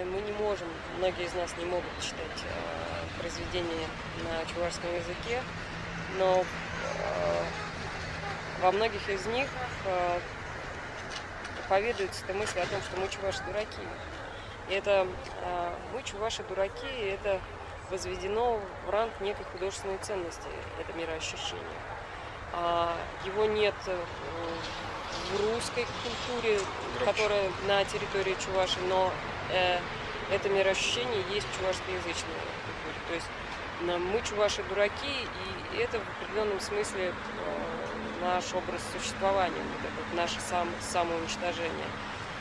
э, мы не можем, многие из нас не могут читать э, произведения на чувашском языке, но э, во многих из них проповедуется эта мысль о том, что мы чуваши дураки. И это мы чуваши дураки, и это возведено в ранг некой художественной ценности, это мироощущение. А, его нет в русской культуре, которая на территории Чуваши, но э, это мироощущение есть в чувашскоязычной культуре. То есть э, мы чуваши дураки, и это в определенном смысле э, наш образ существования, вот это наше сам, самоуничтожение.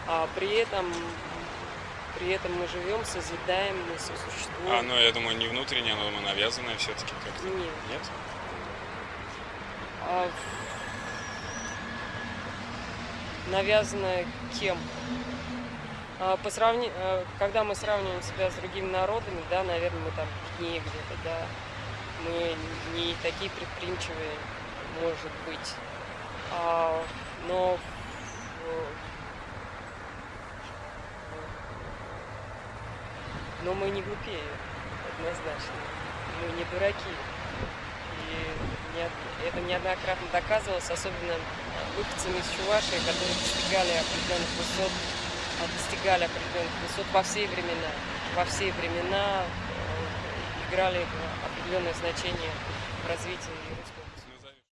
А при этом при этом мы живем, созидаем, мы сосуществуем. А, ну я думаю, не внутреннее, но думаю, навязанное все-таки как-то. Нет. Нет? А, навязанное кем? А, по сравни... а, Когда мы сравниваем себя с другими народами, да, наверное, мы там беднее где-то, да, мы не такие предприимчивые, может быть. А, но но мы не глупее, однозначно. Мы не дураки. И не- это неоднократно доказывалось, особенно выходцами из Чувашии, которые достигали определенных высот, а, достигали определенных высот во все времена. Во все времена э, играли определенное значение в развитии русского